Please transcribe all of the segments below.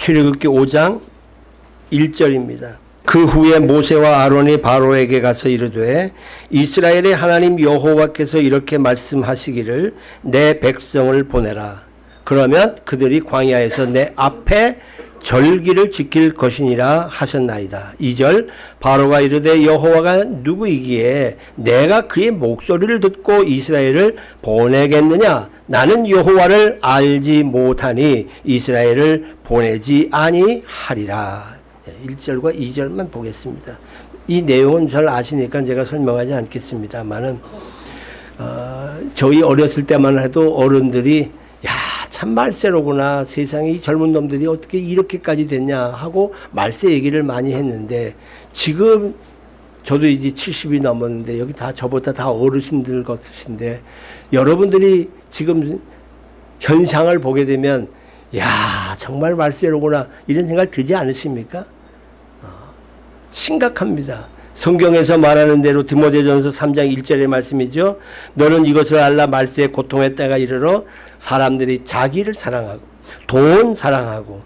출애굽기 5장 1절입니다. 그 후에 모세와 아론이 바로에게 가서 이르되 이스라엘의 하나님 여호와께서 이렇게 말씀하시기를 내 백성을 보내라. 그러면 그들이 광야에서 내 앞에 절기를 지킬 것이니라 하셨나이다. 2절 바로가 이르되 여호와가 누구이기에 내가 그의 목소리를 듣고 이스라엘을 보내겠느냐 나는 여호와를 알지 못하니 이스라엘을 보내지 아니하리라. 1절과 2절만 보겠습니다. 이 내용은 잘 아시니까 제가 설명하지 않겠습니다만은 어, 저희 어렸을 때만 해도 어른들이 야, 참 말세로구나. 세상에 이 젊은 놈들이 어떻게 이렇게까지 됐냐 하고 말세 얘기를 많이 했는데 지금 저도 이제 70이 넘었는데 여기 다 저보다 다 어르신들 같으신데 여러분들이 지금 현상을 보게 되면 야, 정말 말세로구나. 이런 생각 들지 않으십니까? 어, 심각합니다. 성경에서 말하는 대로 디모데전서 3장 1절의 말씀이죠. 너는 이것을 알라 말세의 고통의 때가 이르러 사람들이 자기를 사랑하고 돈 사랑하고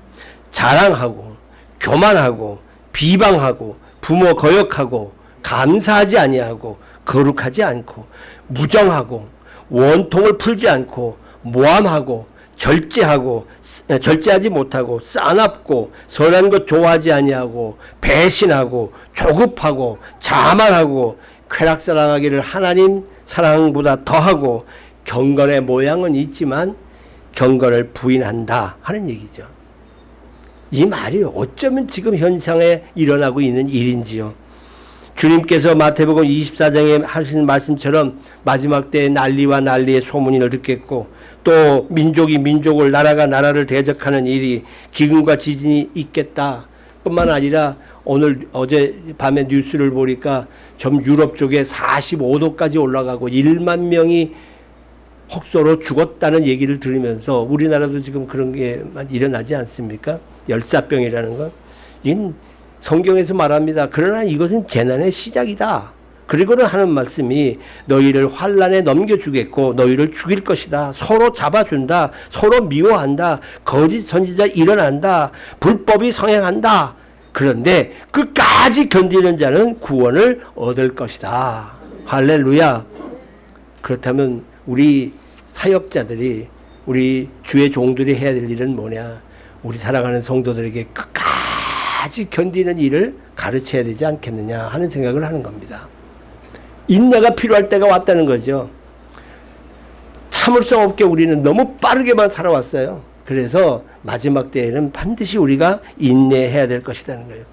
자랑하고 교만하고 비방하고 부모 거역하고 감사하지 아니하고 거룩하지 않고 무정하고 원통을 풀지 않고 모함하고 절제하고 절제하지 못하고 싸납고 선한 것 좋아하지 아니하고 배신하고 조급하고 자만하고 쾌락 사랑하기를 하나님 사랑보다 더하고 경건의 모양은 있지만 경건을 부인한다 하는 얘기죠. 이 말이 어쩌면 지금 현상에 일어나고 있는 일인지요. 주님께서 마태복음 24장에 하신 말씀처럼 마지막 때에 난리와 난리의 소문이 듣겠고 또 민족이 민족을 나라가 나라를 대적하는 일이 기근과 지진이 있겠다. 뿐만 아니라 오늘 어제 밤에 뉴스를 보니까 전 유럽 쪽에 45도까지 올라가고 1만 명이 혹소로 죽었다는 얘기를 들으면서 우리나라도 지금 그런 게 일어나지 않습니까? 열사병이라는 건. 성경에서 말합니다. 그러나 이것은 재난의 시작이다. 그리고는 하는 말씀이 너희를 환란에 넘겨주겠고 너희를 죽일 것이다. 서로 잡아준다. 서로 미워한다. 거짓 선지자 일어난다. 불법이 성행한다. 그런데 끝까지 견디는 자는 구원을 얻을 것이다. 할렐루야. 그렇다면 우리 사역자들이 우리 주의 종들이 해야 될 일은 뭐냐? 우리 사랑하는 성도들에게 끝 까지 견디는 일을 가르쳐야 되지 않겠느냐 하는 생각을 하는 겁니다. 인내가 필요할 때가 왔다는 거죠. 참을성 없게 우리는 너무 빠르게만 살아왔어요. 그래서 마지막 때에는 반드시 우리가 인내해야 될 것이라는 거예요.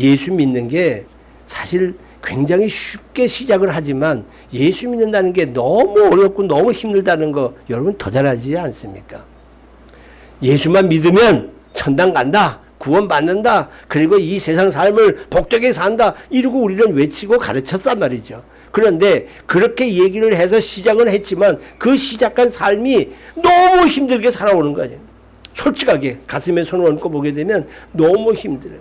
예수 믿는 게 사실 굉장히 쉽게 시작을 하지만 예수 믿는다는 게 너무 어렵고 너무 힘들다는 거 여러분 더 잘하지 않습니까? 예수만 믿으면 천당 간다. 구원 받는다. 그리고 이 세상 삶을 복되게 산다. 이러고 우리는 외치고 가르쳤단 말이죠. 그런데 그렇게 얘기를 해서 시작은 했지만 그 시작한 삶이 너무 힘들게 살아오는 거예요. 솔직하게 가슴에 손을 얹고 보게 되면 너무 힘들어요.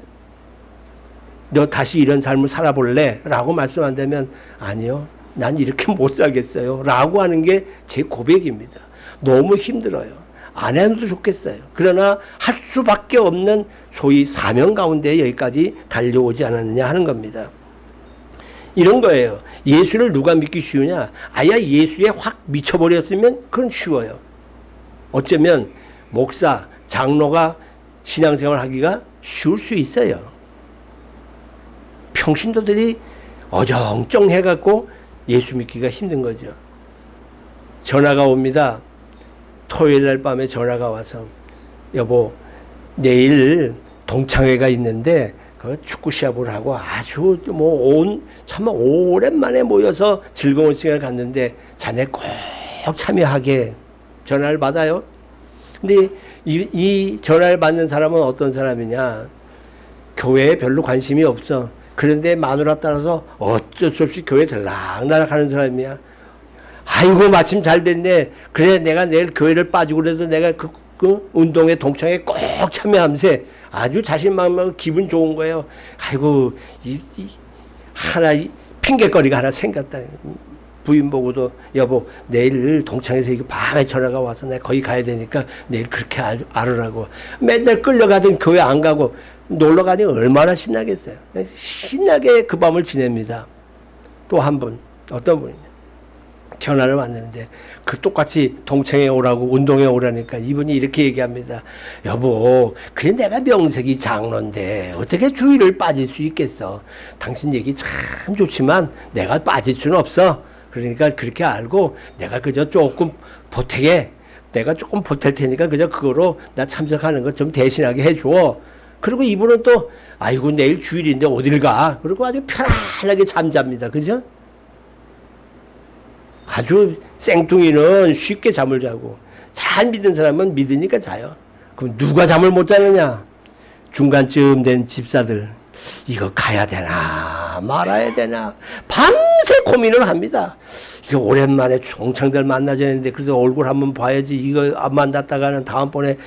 너 다시 이런 삶을 살아볼래? 라고 말씀한다면 아니요. 난 이렇게 못 살겠어요. 라고 하는 게 제 고백입니다. 너무 힘들어요. 안 해도 좋겠어요. 그러나 할 수밖에 없는 소위 사명 가운데 여기까지 달려오지 않았느냐 하는 겁니다. 이런 거예요. 예수를 누가 믿기 쉬우냐? 아야 예수에 확 미쳐버렸으면 그건 쉬워요. 어쩌면 목사, 장로가 신앙생활 하기가 쉬울 수 있어요. 평신도들이 어정쩡 해갖고 예수 믿기가 힘든 거죠. 전화가 옵니다. 토요일 날 밤에 전화가 와서 여보 내일 동창회가 있는데 그 축구 시합을 하고 아주 뭐온 정말 오랜만에 모여서 즐거운 시간을 갖는데 자네 꼭 참여하게 전화를 받아요. 근데 이, 이 전화를 받는 사람은 어떤 사람이냐? 교회에 별로 관심이 없어. 그런데 마누라 따라서 어쩔 수 없이 교회 들락날락 하는 사람이야. 아이고 마침 잘 됐네. 그래 내가 내일 교회를 빠지고 그래도 내가 그, 그 운동회 동창회 꼭 참여하면서 아주 자신만만 기분 좋은 거예요. 아이고 이, 이 하나 핑계거리가 하나 생겼다. 부인 보고도 여보 내일 동창에서 이거 밤에 전화가 와서 내가 거기 가야 되니까 내일 그렇게 알, 알으라고 맨날 끌려가던 교회 안 가고 놀러 가니 얼마나 신나겠어요. 신나게 그 밤을 지냅니다. 또 한 분 어떤 분이냐 전화를 왔는데 그 똑같이 동창회 오라고 운동회 오라니까 이분이 이렇게 얘기합니다. 여보, 그래 내가 명색이 장로인데 어떻게 주의를 빠질 수 있겠어? 당신 얘기 참 좋지만 내가 빠질 수는 없어. 그러니까 그렇게 알고 내가 그저 조금 보태게 내가 조금 보탤 테니까 그저 그거로 나 참석하는 것 좀 대신하게 해줘. 그리고 이분은 또 아이고 내일 주일인데 어딜 가? 그리고 아주 편안하게 잠잡니다. 그죠? 아주 생뚱이는 쉽게 잠을 자고 잘 믿는 사람은 믿으니까 자요. 그럼 누가 잠을 못 자느냐? 중간쯤 된 집사들 이거 가야 되나 말아야 되나 밤새 고민을 합니다. 이거 오랜만에 종창들 만나자는데 그래도 얼굴 한번 봐야지 이거 안 만났다가는 다음번에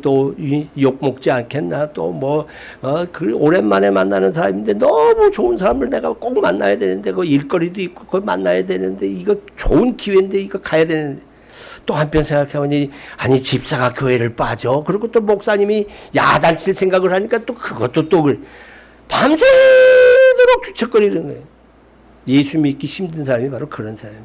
또욕 먹지 않겠나 또뭐 어, 그 오랜만에 만나는 사람인데 너무 좋은 사람을 내가 꼭 만나야 되는데 그 일거리도 있고 그걸 만나야 되는데 이거 좋은 기회인데 이거 가야 되는데 또 한편 생각해보니 아니 집사가 교회를 빠져 그리고 또 목사님이 야단칠 생각을 하니까 또 그것도 또 그래. 밤새도록 뒤척거리는 거예요. 예수 믿기 힘든 사람이 바로 그런 사람이에요.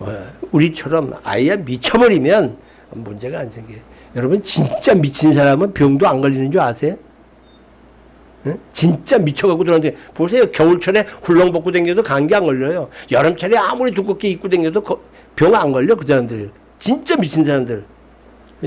어, 우리처럼 아예 미쳐버리면 문제가 안 생겨요. 여러분 진짜 미친 사람은 병도 안 걸리는 줄 아세요? 응? 진짜 미쳐갖고 들어는데 보세요. 겨울철에 훌렁 벗고 다녀도 감기 안 걸려요. 여름철에 아무리 두껍게 입고 다녀도 병 안 걸려 그 사람들. 진짜 미친 사람들.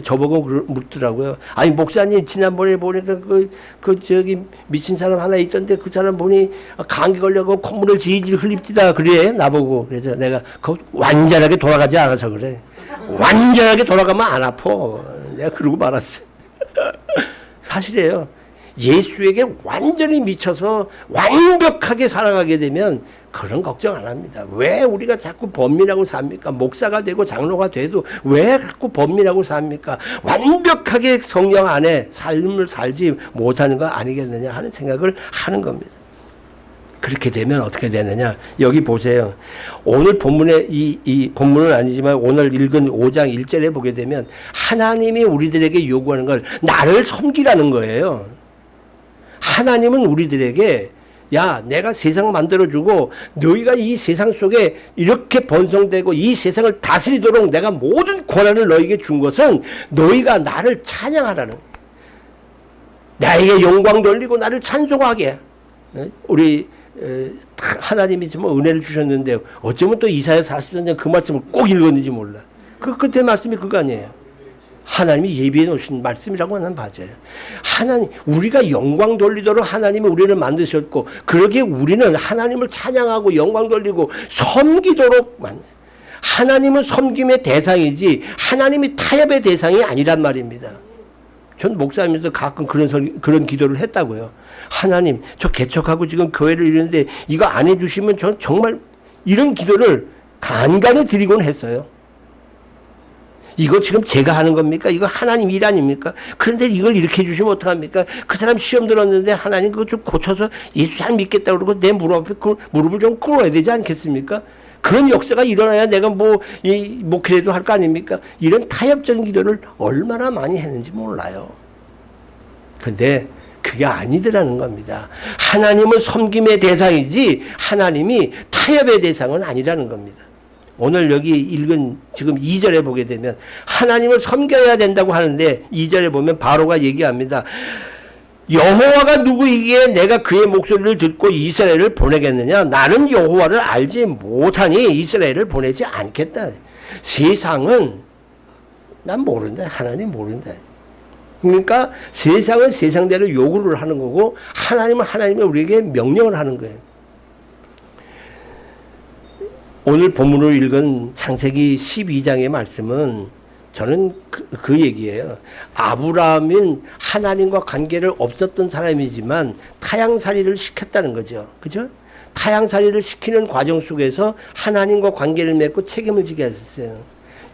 저보고 묻더라고요. 아니 목사님 지난번에 보니까 그, 그 저기 미친 사람 하나 있던데 그 사람 보니 감기 걸려고 콧물을 질질 흘립디다 그래 나보고 그래서 내가 그 완전하게 돌아가지 않아서 그래. 완전하게 돌아가면 안 아파. 내가 그러고 말았어. 사실이에요. 예수에게 완전히 미쳐서 완벽하게 살아가게 되면 그런 걱정 안 합니다. 왜 우리가 자꾸 범민하고 삽니까? 목사가 되고 장로가 돼도 왜 자꾸 범민하고 삽니까? 완벽하게 성령 안에 삶을 살지 못하는 거 아니겠느냐 하는 생각을 하는 겁니다. 그렇게 되면 어떻게 되느냐? 여기 보세요. 오늘 본문에 이, 이 본문은 아니지만 오늘 읽은 5장 1절에 보게 되면 하나님이 우리들에게 요구하는 걸 나를 섬기라는 거예요. 하나님은 우리들에게 야, 내가 세상 만들어주고 너희가 이 세상 속에 이렇게 번성되고 이 세상을 다스리도록 내가 모든 권한을 너희에게 준 것은 너희가 나를 찬양하라는 나에게 영광 돌리고 나를 찬송하게 우리 하나님이 좀 은혜를 주셨는데 어쩌면 또 이사야 40년 그 말씀을 꼭 읽었는지 몰라. 그 끝에 말씀이 그거 아니에요. 하나님이 예비해 놓으신 말씀이라고 하는 맞아요. 하나님, 우리가 영광 돌리도록 하나님이 우리를 만드셨고, 그러기에 우리는 하나님을 찬양하고 영광 돌리고 섬기도록 만 하나님은 섬김의 대상이지, 하나님이 타협의 대상이 아니란 말입니다. 전 목사님에서 가끔 그런 설, 그런 기도를 했다고요. 하나님, 저 개척하고 지금 교회를 이루는데 이거 안 해주시면 전 정말 이런 기도를 간간히 드리곤 했어요. 이거 지금 제가 하는 겁니까? 이거 하나님 일 아닙니까? 그런데 이걸 이렇게 해주시면 어떡합니까? 그 사람 시험 들었는데 하나님 그거 좀 고쳐서 예수 잘 믿겠다 그러고 내 무릎 앞에 그 무릎을 좀 꿇어야 되지 않겠습니까? 그런 역사가 일어나야 내가 뭐, 이, 목회라도 할 거 아닙니까? 이런 타협적인 기도를 얼마나 많이 했는지 몰라요. 근데 그게 아니더라는 겁니다. 하나님은 섬김의 대상이지 하나님이 타협의 대상은 아니라는 겁니다. 오늘 여기 읽은 지금 2절에 보게 되면 하나님을 섬겨야 된다고 하는데 2절에 보면 바로가 얘기합니다. 여호와가 누구이기에 내가 그의 목소리를 듣고 이스라엘을 보내겠느냐? 나는 여호와를 알지 못하니 이스라엘을 보내지 않겠다. 세상은 난 모른다. 하나님 모른다. 그러니까 세상은 세상대로 요구를 하는 거고 하나님은 하나님이 우리에게 명령을 하는 거예요. 오늘 본문으로 읽은 창세기 12장의 말씀은 저는 그, 그 얘기예요. 아브라함은 하나님과 관계를 없었던 사람이지만 타양살이를 시켰다는 거죠. 그죠? 타양살이를 시키는 과정 속에서 하나님과 관계를 맺고 책임을 지게 했었어요.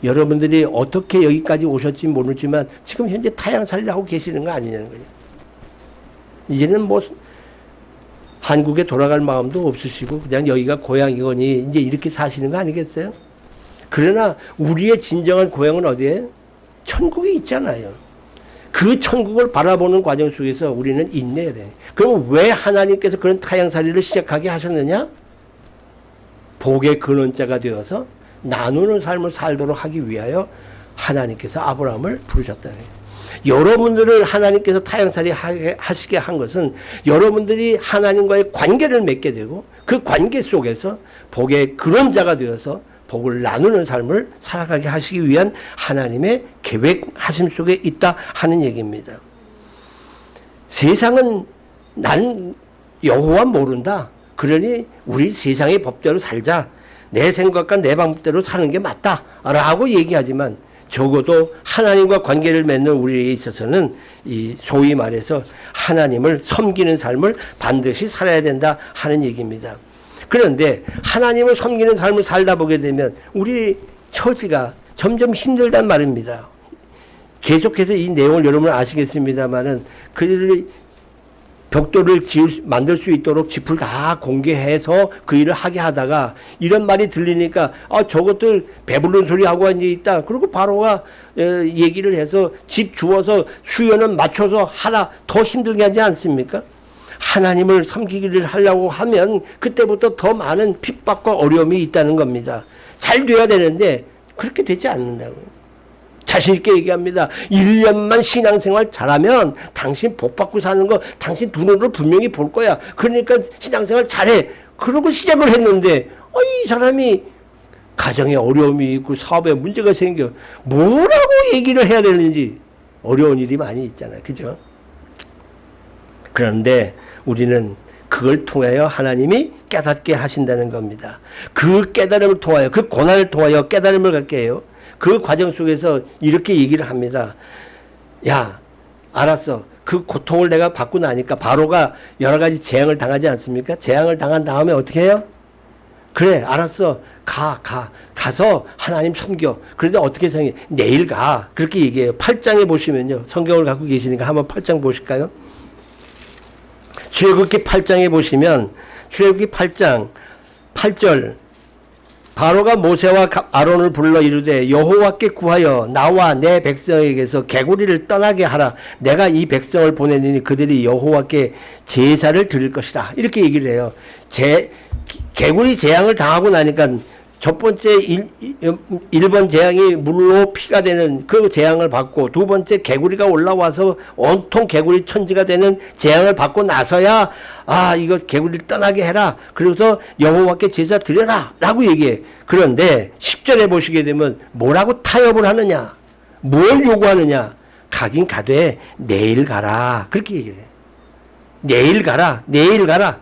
여러분들이 어떻게 여기까지 오셨지 모르지만 지금 현재 타양살이를 하고 계시는 거 아니냐는 거죠. 이제는 뭐 한국에 돌아갈 마음도 없으시고 그냥 여기가 고향이거니 이제 이렇게 사시는 거 아니겠어요? 그러나 우리의 진정한 고향은 어디에? 천국에 있잖아요. 그 천국을 바라보는 과정 속에서 우리는 인내해야 돼. 그럼 왜 하나님께서 그런 타향살이를 시작하게 하셨느냐? 복의 근원자가 되어서 나누는 삶을 살도록 하기 위하여 하나님께서 아브라함을 부르셨다는 거예요. 여러분들을 하나님께서 타향살이 하시게 한 것은 여러분들이 하나님과의 관계를 맺게 되고 그 관계 속에서 복의 근원자가 되어서 복을 나누는 삶을 살아가게 하시기 위한 하나님의 계획하심 속에 있다 하는 얘기입니다. 세상은 난 여호와 모른다. 그러니 우리 세상의 법대로 살자. 내 생각과 내 방법대로 사는 게 맞다. 라고 얘기하지만 적어도 하나님과 관계를 맺는 우리에 있어서는 이 소위 말해서 하나님을 섬기는 삶을 반드시 살아야 된다 하는 얘기입니다. 그런데 하나님을 섬기는 삶을 살다 보게 되면 우리 처지가 점점 힘들단 말입니다. 계속해서 이 내용을 여러분 아시겠습니다만은 그들이 벽돌을 지을, 만들 수 있도록 집을 다 공개해서 그 일을 하게 하다가 이런 말이 들리니까 아 저것들 배부른 소리 하고 앉아 있다. 그리고 바로가 얘기를 해서 집 주어서 수요는 맞춰서 하나 더 힘들게 하지 않습니까? 하나님을 섬기기를 하려고 하면 그때부터 더 많은 핍박과 어려움이 있다는 겁니다. 잘 돼야 되는데 그렇게 되지 않는다고요. 자신있게 얘기합니다. 1년만 신앙생활 잘하면 당신 복 받고 사는 거 당신 눈으로 분명히 볼 거야. 그러니까 신앙생활 잘해. 그러고 시작을 했는데 어, 이 사람이 가정에 어려움이 있고 사업에 문제가 생겨. 뭐라고 얘기를 해야 되는지 어려운 일이 많이 있잖아요. 그죠? 그런데 우리는 그걸 통하여 하나님이 깨닫게 하신다는 겁니다. 그 깨달음을 통하여 그 고난을 통하여 깨달음을 갖게 해요. 그 과정 속에서 이렇게 얘기를 합니다. 야 알았어. 그 고통을 내가 받고 나니까 바로가 여러 가지 재앙을 당하지 않습니까? 재앙을 당한 다음에 어떻게 해요? 그래 알았어. 가, 가. 가 서 하나님 섬겨. 그런데 어떻게 생겨? 내일 가. 그렇게 얘기해요. 8장에 보시면요. 성경을 갖고 계시니까 한번 8장 보실까요? 출애굽기 8장에 보시면 출애굽기 8장 8절 바로가 모세와 아론을 불러 이르되 여호와께 구하여 나와 내 백성에게서 개구리를 떠나게 하라. 내가 이 백성을 보내니 그들이 여호와께 제사를 드릴 것이다. 이렇게 얘기를 해요. 제 개구리 재앙을 당하고 나니까 첫 번째 일, 번 재앙이 물로 피가 되는 그 재앙을 받고 두 번째 개구리가 올라와서 온통 개구리 천지가 되는 재앙을 받고 나서야 아 이거 개구리를 떠나게 해라. 그래서 여호와께 제사 드려라 라고 얘기해. 그런데 10절에 보시게 되면 뭐라고 타협을 하느냐? 뭘 요구하느냐? 가긴 가되 내일 가라. 그렇게 얘기를 해. 내일 가라 내일 가라.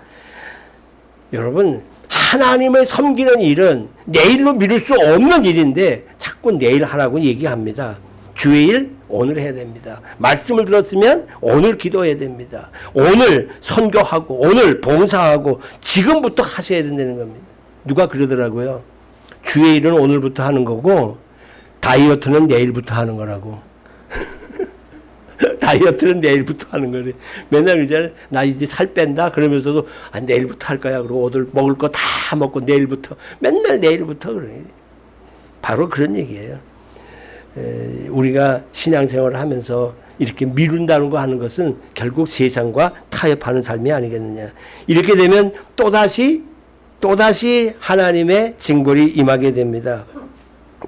여러분 하나님을 섬기는 일은 내일로 미룰 수 없는 일인데 자꾸 내일 하라고 얘기합니다. 주의 일 오늘 해야 됩니다. 말씀을 들었으면 오늘 기도해야 됩니다. 오늘 선교하고 오늘 봉사하고 지금부터 하셔야 된다는 겁니다. 누가 그러더라고요. 주의 일은 오늘부터 하는 거고 다이어트는 내일부터 하는 거라고. 다이어트는 내일부터 하는 거래. 맨날 이제 나 이제 살 뺀다 그러면서도 아, 내일부터 할 거야. 그리고 오늘 먹을 거 다 먹고 내일부터 맨날 내일부터 그래. 바로 그런 얘기예요. 에, 우리가 신앙생활을 하면서 이렇게 미룬다는 거 하는 것은 결국 세상과 타협하는 삶이 아니겠느냐. 이렇게 되면 또다시 또다시 하나님의 징벌이 임하게 됩니다.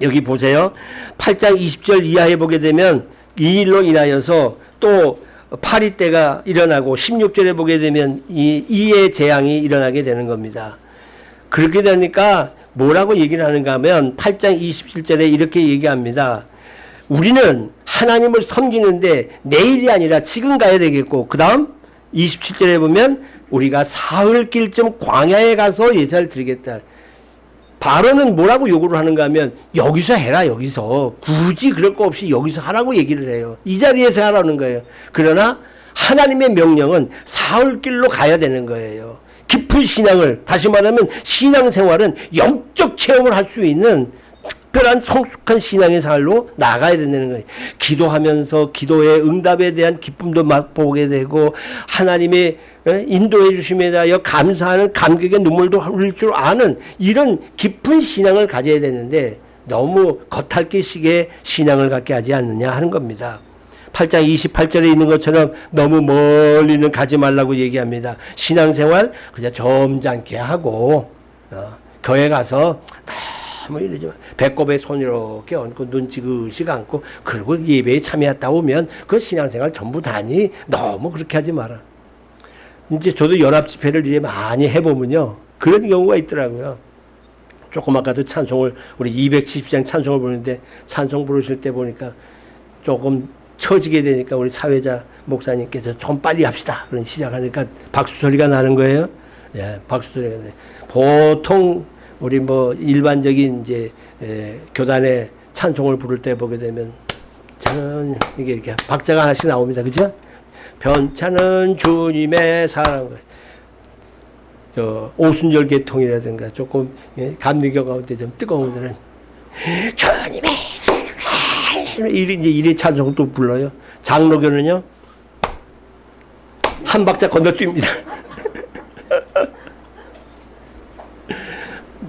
여기 보세요. 8장 20절 이하에 보게 되면 이 일로 인하여서 또 파리 때가 일어나고 16절에 보게 되면 이 이의 재앙이 일어나게 되는 겁니다. 그렇게 되니까 뭐라고 얘기를 하는가 하면 8장 27절에 이렇게 얘기합니다. 우리는 하나님을 섬기는데 내일이 아니라 지금 가야 되겠고 그 다음 27절에 보면 우리가 사흘길쯤 광야에 가서 예사를 드리겠다. 바로는 뭐라고 요구를 하는가 하면 여기서 해라 여기서 굳이 그럴 거 없이 여기서 하라고 얘기를 해요. 이 자리에서 하라는 거예요. 그러나 하나님의 명령은 사흘길로 가야 되는 거예요. 깊은 신앙을 다시 말하면 신앙생활은 영적 체험을 할 수 있는 특별한 성숙한 신앙의 삶로 나가야 된다는 거예요. 기도하면서 기도의 응답에 대한 기쁨도 맛보게 되고 하나님의 예, 인도해 주심에 대하여 감사하는 감격의 눈물도 흘릴 줄 아는 이런 깊은 신앙을 가져야 되는데 너무 겉핥기식의 신앙을 갖게 하지 않느냐 하는 겁니다. 8장 28절에 있는 것처럼 너무 멀리는 가지 말라고 얘기합니다. 신앙생활 그냥 점잖게 하고 어, 교회 가서 너무 이러지 마. 배꼽에 손 이렇게 얹고 눈 지그시 감고 그리고 예배에 참여했다 오면 그 신앙생활 전부 다니 너무 그렇게 하지 마라. 이제 저도 연합 집회를 이제 많이 해보면요. 그런 경우가 있더라고요. 조금 아까도 찬송을 우리 270장 찬송을 부르는데 찬송 부르실 때 보니까 조금 처지게 되니까 우리 사회자 목사님께서 좀 빨리 합시다. 그런 시작하니까 박수 소리가 나는 거예요. 예, 박수 소리가 나. 보통 우리 뭐 일반적인 이제 에, 교단의 찬송을 부를 때 보게 되면 저는 이게 이렇게 박자가 하나씩 나옵니다. 그죠? 변차는 주님의 사랑. 저 오순절 계통이라든가 조금 예, 감리교 가운데 좀 뜨거운 데는 주님의 사랑. 이리 이제 이리 찬송 또 불러요. 장로교는요 한 박자 건너뜁니다.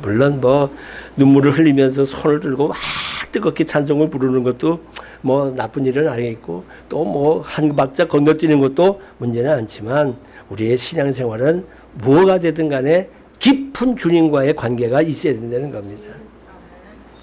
물론 뭐 눈물을 흘리면서 손을 들고 막 뜨겁게 찬송을 부르는 것도 뭐 나쁜 일은 아니겠고 또 뭐 한 박자 건너뛰는 것도 문제는 않지만 우리의 신앙생활은 무엇가 되든 간에 깊은 주님과의 관계가 있어야 된다는 겁니다.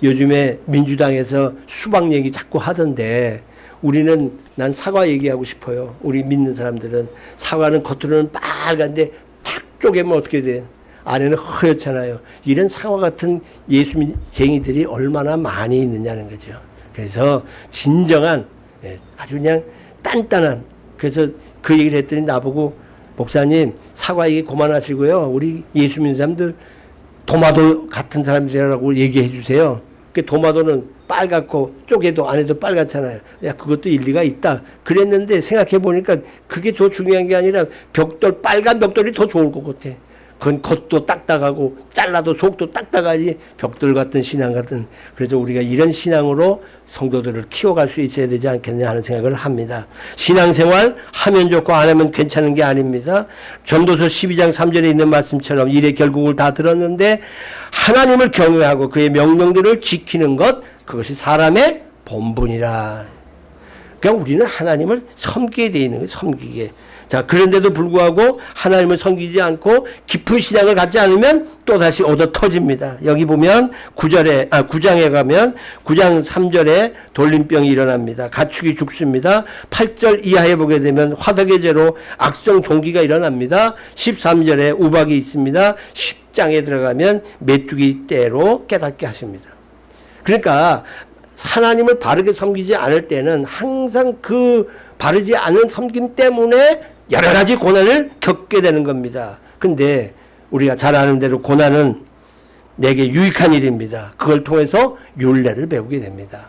요즘에 민주당에서 수박 얘기 자꾸 하던데 우리는 난 사과 얘기하고 싶어요. 우리 믿는 사람들은 사과는 겉으로는 빨간데 탁 쪼개면 어떻게 돼요? 안에는 허옇잖아요. 이런 사과 같은 예수쟁이들이 얼마나 많이 있느냐는 거죠. 그래서 진정한 예, 아주 그냥 단단한 그래서 그 얘기를 했더니 나보고 목사님 사과 얘기 그만하시고요. 우리 예수 믿는 사람들 도마도 같은 사람들이라고 얘기해 주세요. 그 도마도는 빨갛고 쪼개도 안에도 빨갛잖아요. 야 그것도 일리가 있다. 그랬는데 생각해 보니까 그게 더 중요한 게 아니라 벽돌 빨간 벽돌이 더 좋을 것 같아. 그건 겉도 딱딱하고 잘라도 속도 딱딱하지 벽돌 같은 신앙 같은 그래서 우리가 이런 신앙으로 성도들을 키워갈 수 있어야 되지 않겠냐 하는 생각을 합니다. 신앙생활 하면 좋고 안 하면 괜찮은 게 아닙니다. 전도서 12장 3절에 있는 말씀처럼 일의 결국을 다 들었는데 하나님을 경외하고 그의 명령들을 지키는 것 그것이 사람의 본분이라. 그러니까 우리는 하나님을 섬기게 돼 있는 거예요. 섬기게. 자, 그런데도 불구하고 하나님을 섬기지 않고 깊은 신앙을 갖지 않으면 또다시 얻어 터집니다. 여기 보면 9절에, 아, 9장에 가면 9장 3절에 돌림병이 일어납니다. 가축이 죽습니다. 8절 이하에 보게 되면 화덕의 죄로 악성 종기가 일어납니다. 13절에 우박이 있습니다. 10장에 들어가면 메뚜기 떼로 깨닫게 하십니다. 그러니까 하나님을 바르게 섬기지 않을 때는 항상 그 바르지 않은 섬김 때문에 여러 가지 고난을 겪게 되는 겁니다. 근데 우리가 잘 아는 대로 고난은 내게 유익한 일입니다. 그걸 통해서 윤례를 배우게 됩니다.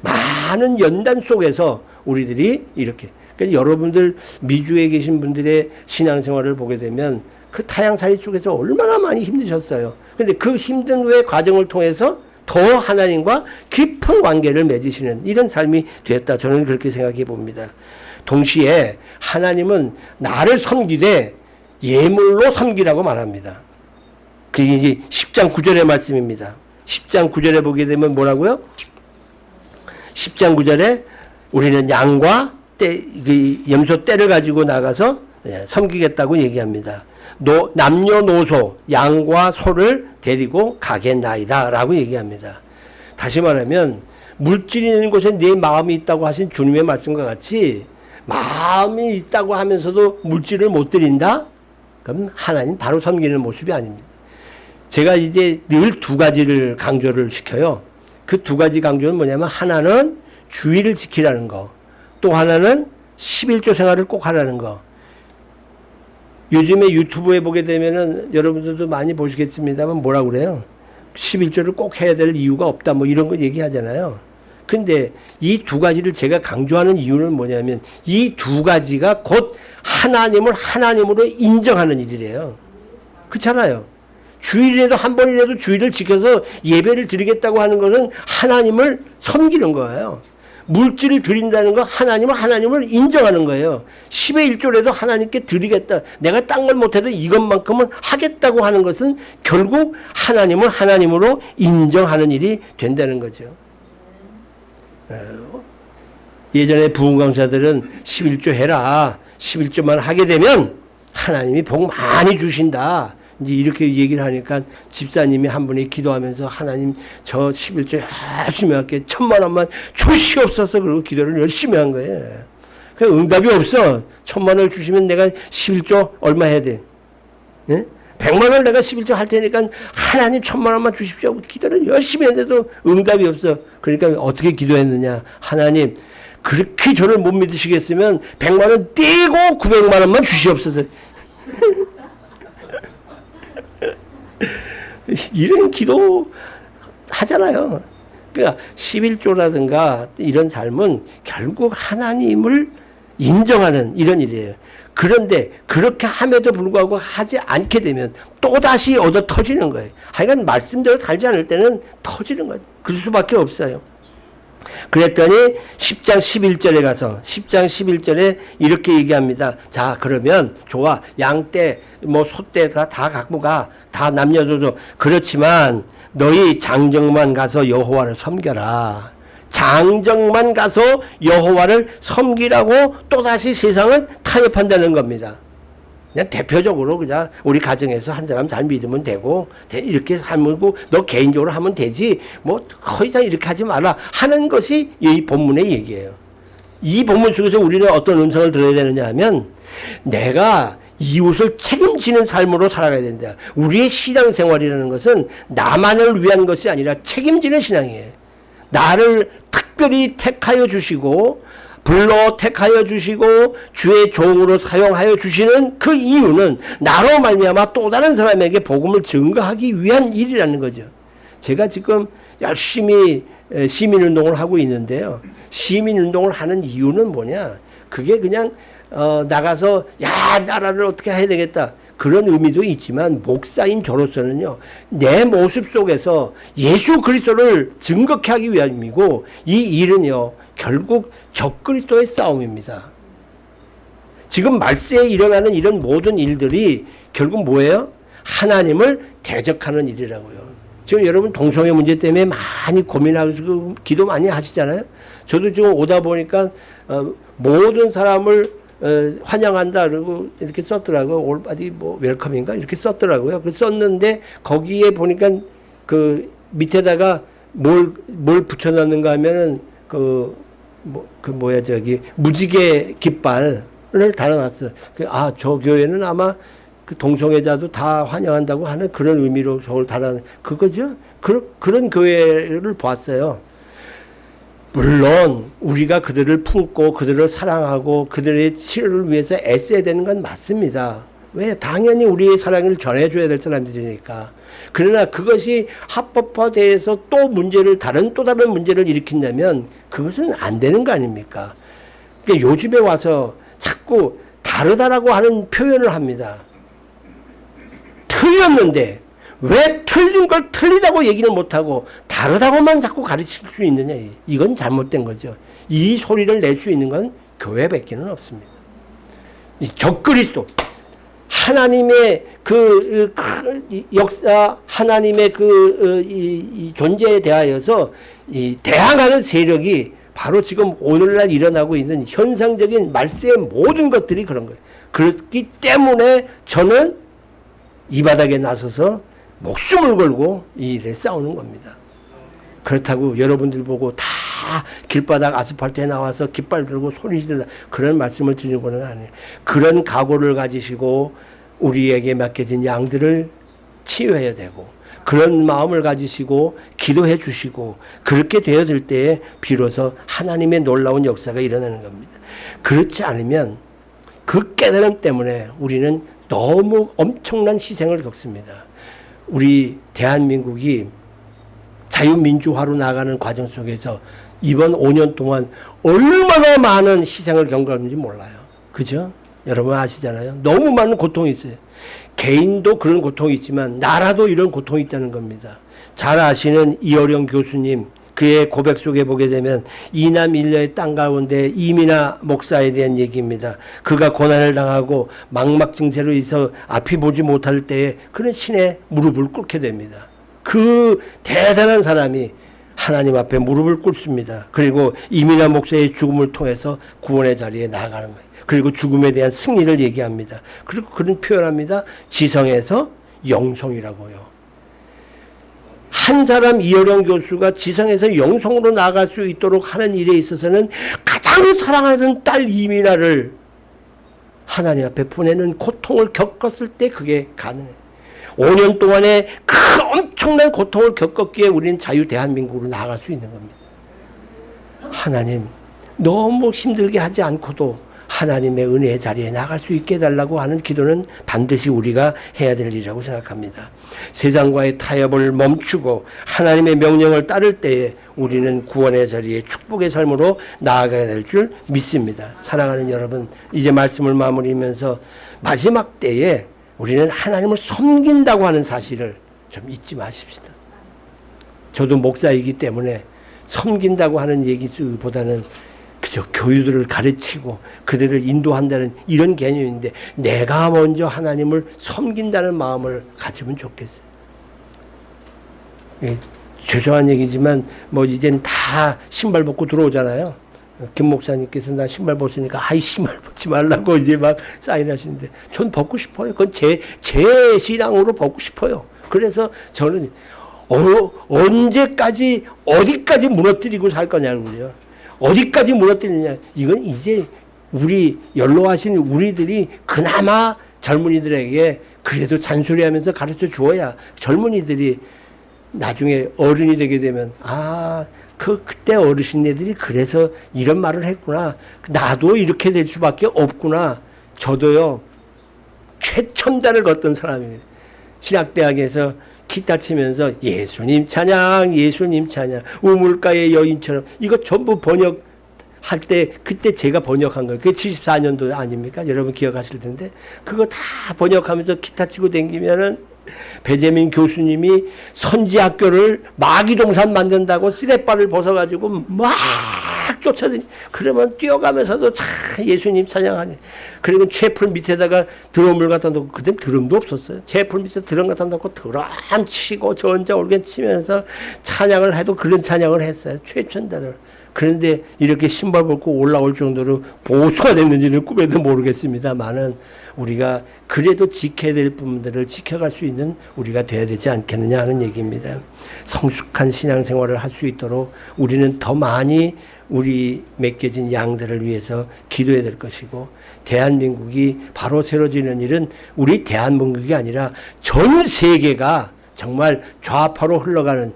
많은 연단 속에서 우리들이 이렇게 그러니까 여러분들 미주에 계신 분들의 신앙생활을 보게 되면 그 타양살이 쪽에서 얼마나 많이 힘드셨어요. 근데 그 힘든 후의 과정을 통해서 더 하나님과 깊은 관계를 맺으시는 이런 삶이 되었다. 저는 그렇게 생각해 봅니다. 동시에 하나님은 나를 섬기되 예물로 섬기라고 말합니다. 그게 이제 10장 9절의 말씀입니다. 10장 9절에 보게 되면 뭐라고요? 10장 9절에 우리는 양과 때, 그 염소 떼를 가지고 나가서 예, 섬기겠다고 얘기합니다. 노, 남녀노소, 양과 소를 데리고 가겠나이다. 라고 얘기합니다. 다시 말하면, 물질이 있는 곳에 내 마음이 있다고 하신 주님의 말씀과 같이 마음이 있다고 하면서도 물질을 못 드린다? 그럼 하나님 바로 섬기는 모습이 아닙니다. 제가 이제 늘 두 가지를 강조를 시켜요. 그 두 가지 강조는 뭐냐면 하나는 주의를 지키라는 거. 또 하나는 11조 생활을 꼭 하라는 거. 요즘에 유튜브에 보게 되면은 여러분들도 많이 보시겠습니다만 뭐라 그래요? 11조를 꼭 해야 될 이유가 없다 뭐 이런 거 얘기하잖아요. 근데 이 두 가지를 제가 강조하는 이유는 뭐냐면 이 두 가지가 곧 하나님을 하나님으로 인정하는 일이래요. 그렇잖아요. 주일에도 한 번이라도 주일을 지켜서 예배를 드리겠다고 하는 것은 하나님을 섬기는 거예요. 물질을 드린다는 거 하나님은 하나님을 인정하는 거예요. 10의 1조라도 하나님께 드리겠다. 내가 딴 걸 못해도 이것만큼은 하겠다고 하는 것은 결국 하나님을 하나님으로 인정하는 일이 된다는 거죠. 어, 예전에 부흥강사들은 11조 해라. 11조만 하게 되면 하나님이 복 많이 주신다. 이제 이렇게 얘기를 하니까 집사님이 한 분이 기도하면서 하나님 저 11조 열심히 할게 천만 원만 주시옵소서 그러고 기도를 열심히 한 거예요. 그 응답이 없어. 천만 원을 주시면 내가 11조 얼마 해야 돼? 예? 100만 원을 내가 11조 할 테니까 하나님 천만 원만 주십시오 기도를 열심히 했는데도 응답이 없어. 그러니까 어떻게 기도했느냐. 하나님 그렇게 저를 못 믿으시겠으면 100만 원 떼고 900만 원만 주시옵소서. 이런 기도 하잖아요. 그러니까 11조라든가 이런 삶은 결국 하나님을 인정하는 이런 일이에요. 그런데 그렇게 함에도 불구하고 하지 않게 되면 또다시 얻어 터지는 거예요. 하여간 말씀대로 살지 않을 때는 터지는 거예요. 그럴 수밖에 없어요. 그랬더니 10장 11절에 가서 10장 11절에 이렇게 얘기합니다. 자 그러면 좋아 양떼 뭐 소떼가 다 갖고 가. 다 남녀노소 그렇지만 너희 장정만 가서 여호와를 섬겨라. 장정만 가서 여호와를 섬기라고 또다시 세상을 타협한다는 겁니다. 그냥 대표적으로 그냥 우리 가정에서 한 사람 잘 믿으면 되고 이렇게 살고 너 개인적으로 하면 되지 뭐 거의 다 이렇게 하지 마라 하는 것이 이 본문의 얘기예요. 이 본문 속에서 우리는 어떤 음성을 들어야 되느냐 하면 내가 이웃을 책임지는 삶으로 살아가야 된다. 우리의 신앙생활이라는 것은 나만을 위한 것이 아니라 책임지는 신앙이에요. 나를 특별히 택하여 주시고 불러 택하여 주시고 주의 종으로 사용하여 주시는 그 이유는 나로 말미암아 또 다른 사람에게 복음을 증거하기 위한 일이라는 거죠. 제가 지금 열심히 시민운동을 하고 있는데요. 시민운동을 하는 이유는 뭐냐? 그게 그냥 어, 나가서 야 나라를 어떻게 해야 되겠다 그런 의미도 있지만 목사인 저로서는요 내 모습 속에서 예수 그리스도를 증거케 하기 위함이고 이 일은요 결국 적그리스도의 싸움입니다. 지금 말세에 일어나는 이런 모든 일들이 결국 뭐예요? 하나님을 대적하는 일이라고요. 지금 여러분 동성애 문제 때문에 많이 고민하고 기도 많이 하시잖아요. 저도 지금 오다 보니까 어, 모든 사람을 어, 환영한다 그러고 이렇게 썼더라고요. 올바디 뭐 웰컴인가 이렇게 썼더라고요. 그 썼는데 거기에 보니까 그 밑에다가 뭘 뭘 붙여놨는가 하면은 그 뭐, 그 뭐야, 저기, 무지개 깃발을 달아놨어. 그, 아, 저 교회는 아마 그 동성애자도 다 환영한다고 하는 그런 의미로 저걸 달아, 그거죠? 그, 그런 교회를 봤어요. 물론, 우리가 그들을 품고 그들을 사랑하고 그들의 치료를 위해서 애써야 되는 건 맞습니다. 왜? 당연히 우리의 사랑을 전해줘야 될 사람들이니까. 그러나 그것이 합법화돼서 또 문제를, 다른 또 다른 문제를 일으킨다면 그것은 안 되는 거 아닙니까? 그러니까 요즘에 와서 자꾸 다르다라고 하는 표현을 합니다. 틀렸는데 왜 틀린 걸 틀리다고 얘기는 못하고 다르다고만 자꾸 가르칠 수 있느냐. 이건 잘못된 거죠. 이 소리를 낼 수 있는 건 교회밖에는 없습니다. 이 적그리스도 하나님의 그, 그 역사, 하나님의 그, 어, 이, 이 존재에 대하여서 이 대항하는 세력이 바로 지금 오늘날 일어나고 있는 현상적인 말세의 모든 것들이 그런 거예요. 그렇기 때문에 저는 이 바닥에 나서서 목숨을 걸고 이 일에 싸우는 겁니다. 그렇다고 여러분들 보고 다 길바닥 아스팔트에 나와서 깃발 들고 소리 지르다 그런 말씀을 드리는 아니에요. 그런 각오를 가지시고 우리에게 맡겨진 양들을 치유해야 되고 그런 마음을 가지시고 기도해 주시고 그렇게 되어질 때에 비로소 하나님의 놀라운 역사가 일어나는 겁니다. 그렇지 않으면 그 깨달음 때문에 우리는 너무 엄청난 희생을 겪습니다. 우리 대한민국이 자유민주화로 나가는 과정 속에서 이번 5년 동안 얼마나 많은 희생을 경험했는지 몰라요. 그죠? 여러분 아시잖아요. 너무 많은 고통이 있어요. 개인도 그런 고통이 있지만 나라도 이런 고통이 있다는 겁니다. 잘 아시는 이어령 교수님 그의 고백 속에 보게 되면 이남 일녀의 땅 가운데 이민아 목사에 대한 얘기입니다. 그가 고난을 당하고 망막 증세로 있어 앞이 보지 못할 때에 그는 신의 무릎을 꿇게 됩니다. 그 대단한 사람이 하나님 앞에 무릎을 꿇습니다. 그리고 이민아 목사의 죽음을 통해서 구원의 자리에 나아가는 거예요. 그리고 죽음에 대한 승리를 얘기합니다. 그리고 그런 표현합니다. 지성에서 영성이라고요. 한 사람 이어령 교수가 지성에서 영성으로 나아갈 수 있도록 하는 일에 있어서는 가장 사랑하는 딸 이민아를 하나님 앞에 보내는 고통을 겪었을 때 그게 가능해요. 5년 동안에 그 엄청난 고통을 겪었기에 우리는 자유 대한민국으로 나아갈 수 있는 겁니다. 하나님 너무 힘들게 하지 않고도 하나님의 은혜의 자리에 나갈 수 있게 해달라고 하는 기도는 반드시 우리가 해야 될 일이라고 생각합니다. 세상과의 타협을 멈추고 하나님의 명령을 따를 때에 우리는 구원의 자리에 축복의 삶으로 나아가야 될 줄 믿습니다. 사랑하는 여러분, 이제 말씀을 마무리하면서 마지막 때에 우리는 하나님을 섬긴다고 하는 사실을 좀 잊지 마십시다. 저도 목사이기 때문에 섬긴다고 하는 얘기보다는 그저 교유들을 가르치고 그들을 인도한다는 이런 개념인데 내가 먼저 하나님을 섬긴다는 마음을 가지면 좋겠어요. 예, 죄송한 얘기지만 뭐 이젠 다 신발 벗고 들어오잖아요. 김 목사님께서 나 신발 벗으니까 아이 신발 벗지 말라고 이제 막 사인하시는데 전 벗고 싶어요. 그건 제, 제 신앙으로 벗고 싶어요. 그래서 저는 어, 언제까지 어디까지 무너뜨리고 살 거냐고요. 어디까지 무너뜨리냐. 이건 이제 우리 연로하신 우리들이 그나마 젊은이들에게 그래도 잔소리하면서 가르쳐 주어야 젊은이들이 나중에 어른이 되게 되면 아, 그 그때 어르신네들이 그래서 이런 말을 했구나. 나도 이렇게 될 수밖에 없구나. 저도요 최첨단을 걷던 사람입니다. 신학대학에서 기타 치면서 예수님 찬양, 예수님 찬양, 우물가의 여인처럼 이거 전부 번역 할 때 그때 제가 번역한 거예요. 그게 74년도 아닙니까? 여러분 기억하실 텐데 그거 다 번역하면서 기타 치고 댕기면은 배재민 교수님이 선지학교를 마기동산 만든다고 쓰레빠를 벗어가지고 막 쫓아다니 그러면 뛰어가면서도 참 예수님 찬양하니. 그리고 채풀 밑에다가 드럼을 갖다 놓고 그때 드럼도 없었어요. 채풀 밑에 드럼 갖다 놓고 드럼 치고 전자 올겐 치면서 찬양을 해도 그런 찬양을 했어요. 최첨단을 그런데 이렇게 신발 벗고 올라올 정도로 보수가 됐는지는 꿈에도 모르겠습니다만은 우리가 그래도 지켜야 될 부분들을 지켜갈 수 있는 우리가 돼야 되지 않겠느냐 하는 얘기입니다. 성숙한 신앙생활을 할 수 있도록 우리는 더 많이 우리 맺겨진 양들을 위해서 기도해야 될 것이고 대한민국이 바로 세워지는 일은 우리 대한민국이 아니라 전 세계가 정말 좌파로 흘러가는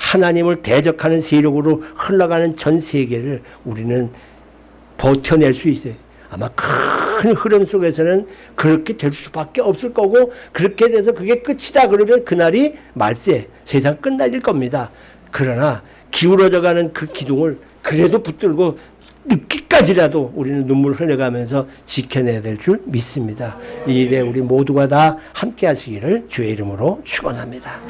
하나님을 대적하는 세력으로 흘러가는 전 세계를 우리는 버텨낼 수 있어요. 아마 큰 흐름 속에서는 그렇게 될 수밖에 없을 거고 그렇게 돼서 그게 끝이다 그러면 그날이 말세 세상 끝날일 겁니다. 그러나 기울어져 가는 그 기둥을 그래도 붙들고 늦기까지라도 우리는 눈물 흘려가면서 지켜내야 될 줄 믿습니다. 이 일에 우리 모두가 다 함께 하시기를 주의 이름으로 축원합니다.